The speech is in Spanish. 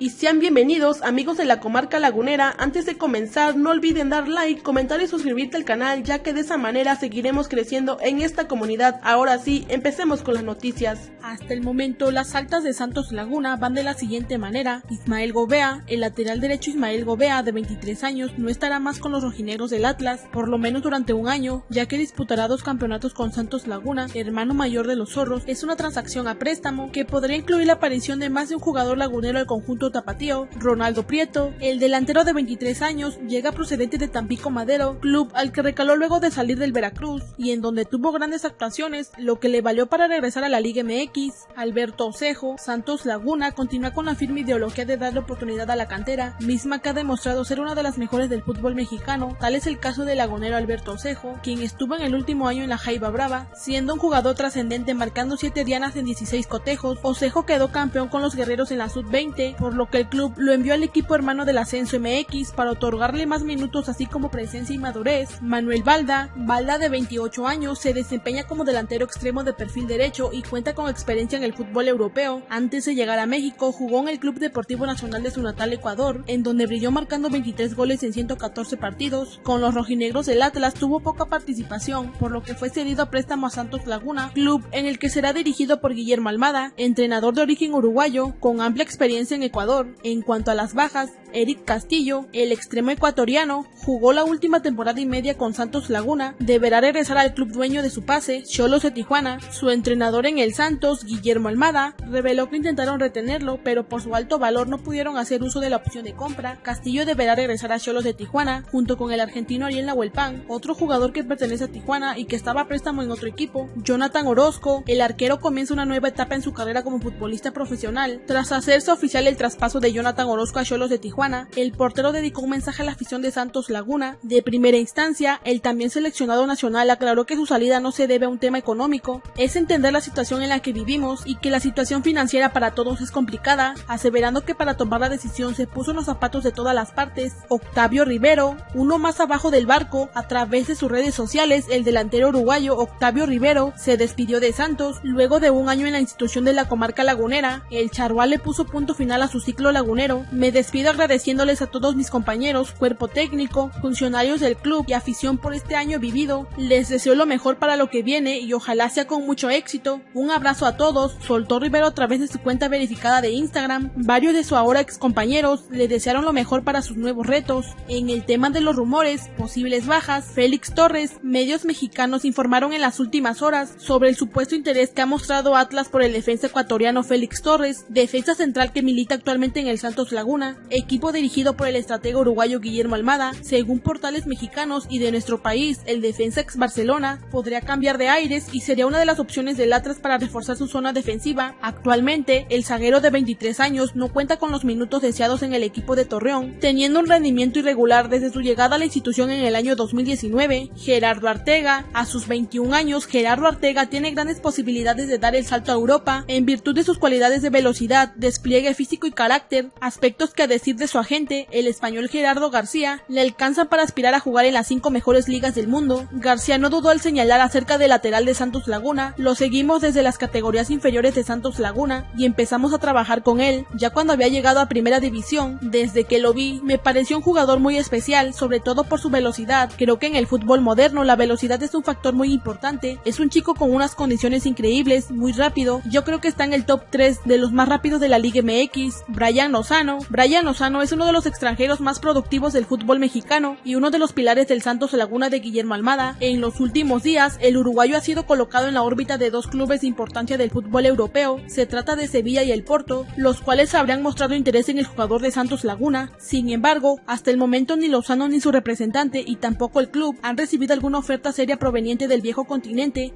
y sean bienvenidos amigos de la comarca lagunera. Antes de comenzar no olviden dar like, comentar y suscribirte al canal ya que de esa manera seguiremos creciendo en esta comunidad. Ahora sí, empecemos con las noticias. Hasta el momento las altas de Santos Laguna van de la siguiente manera. Ismael Gobea, el lateral derecho Ismael Gobea de 23 años no estará más con los rojinegros del Atlas, por lo menos durante un año, ya que disputará dos campeonatos con Santos Laguna, hermano mayor de los zorros. Es una transacción a préstamo que podría incluir la aparición de más de un jugador lagunero al conjunto tapatío, Ronaldo Prieto, el delantero de 23 años, llega procedente de Tampico Madero, club al que recaló luego de salir del Veracruz y en donde tuvo grandes actuaciones, lo que le valió para regresar a la Liga MX. Alberto Osejo, Santos Laguna continúa con la firme ideología de darle oportunidad a la cantera, misma que ha demostrado ser una de las mejores del fútbol mexicano, tal es el caso del lagunero Alberto Osejo, quien estuvo en el último año en la Jaiba Brava, siendo un jugador trascendente marcando 7 dianas en 16 cotejos, Osejo quedó campeón con los guerreros en la sub-20, por que el club lo envió al equipo hermano del Ascenso MX para otorgarle más minutos así como presencia y madurez. Manuel Balda, Balda de 28 años, se desempeña como delantero extremo de perfil derecho y cuenta con experiencia en el fútbol europeo. Antes de llegar a México, jugó en el Club Deportivo Nacional de su natal Ecuador, en donde brilló marcando 23 goles en 114 partidos. Con los rojinegros del Atlas tuvo poca participación, por lo que fue cedido a préstamo a Santos Laguna, club en el que será dirigido por Guillermo Almada, entrenador de origen uruguayo, con amplia experiencia en Ecuador en cuanto a las bajas, Eric Castillo, el extremo ecuatoriano, jugó la última temporada y media con Santos Laguna, deberá regresar al club dueño de su pase, Cholos de Tijuana. Su entrenador en el Santos, Guillermo Almada, reveló que intentaron retenerlo, pero por su alto valor no pudieron hacer uso de la opción de compra. Castillo deberá regresar a Cholos de Tijuana, junto con el argentino Ariel Nahuelpan, otro jugador que pertenece a Tijuana y que estaba a préstamo en otro equipo. Jonathan Orozco, el arquero comienza una nueva etapa en su carrera como futbolista profesional, tras hacerse oficial el traspaso paso de Jonathan Orozco a Cholos de Tijuana, el portero dedicó un mensaje a la afición de Santos Laguna. De primera instancia, el también seleccionado nacional aclaró que su salida no se debe a un tema económico, es entender la situación en la que vivimos y que la situación financiera para todos es complicada, aseverando que para tomar la decisión se puso en los zapatos de todas las partes. Octavio Rivero, uno más abajo del barco, a través de sus redes sociales, el delantero uruguayo Octavio Rivero se despidió de Santos luego de un año en la institución de la comarca lagunera. El charrual le puso punto final a su ciclo lagunero, me despido agradeciéndoles a todos mis compañeros, cuerpo técnico, funcionarios del club y afición por este año vivido. Les deseo lo mejor para lo que viene y ojalá sea con mucho éxito. Un abrazo a todos, soltó Rivero a través de su cuenta verificada de Instagram. Varios de su ahora ex compañeros le desearon lo mejor para sus nuevos retos. En el tema de los rumores, posibles bajas, Félix Torres, medios mexicanos informaron en las últimas horas sobre el supuesto interés que ha mostrado Atlas por el defensa ecuatoriano Félix Torres, defensa central que milita actualmente en el Santos Laguna, equipo dirigido por el estratega uruguayo Guillermo Almada, según portales mexicanos y de nuestro país, el defensa ex Barcelona podría cambiar de aires y sería una de las opciones del Atlas para reforzar su zona defensiva. Actualmente, el zaguero de 23 años no cuenta con los minutos deseados en el equipo de Torreón, teniendo un rendimiento irregular desde su llegada a la institución en el año 2019. Gerardo Artega, a sus 21 años, Gerardo Artega tiene grandes posibilidades de dar el salto a Europa en virtud de sus cualidades de velocidad, despliegue físico y carácter aspectos que a decir de su agente, el español Gerardo García, le alcanzan para aspirar a jugar en las cinco mejores ligas del mundo. García no dudó al señalar acerca del lateral de Santos Laguna, lo seguimos desde las categorías inferiores de Santos Laguna y empezamos a trabajar con él, ya cuando había llegado a primera división, desde que lo vi, me pareció un jugador muy especial, sobre todo por su velocidad, creo que en el fútbol moderno la velocidad es un factor muy importante, es un chico con unas condiciones increíbles, muy rápido, yo creo que está en el top 3 de los más rápidos de la Liga MX, Brian Lozano. Brian Lozano es uno de los extranjeros más productivos del fútbol mexicano y uno de los pilares del Santos Laguna de Guillermo Almada. En los últimos días, el uruguayo ha sido colocado en la órbita de dos clubes de importancia del fútbol europeo. Se trata de Sevilla y el Porto, los cuales habrían mostrado interés en el jugador de Santos Laguna. Sin embargo, hasta el momento ni Lozano ni su representante y tampoco el club han recibido alguna oferta seria proveniente del viejo continente.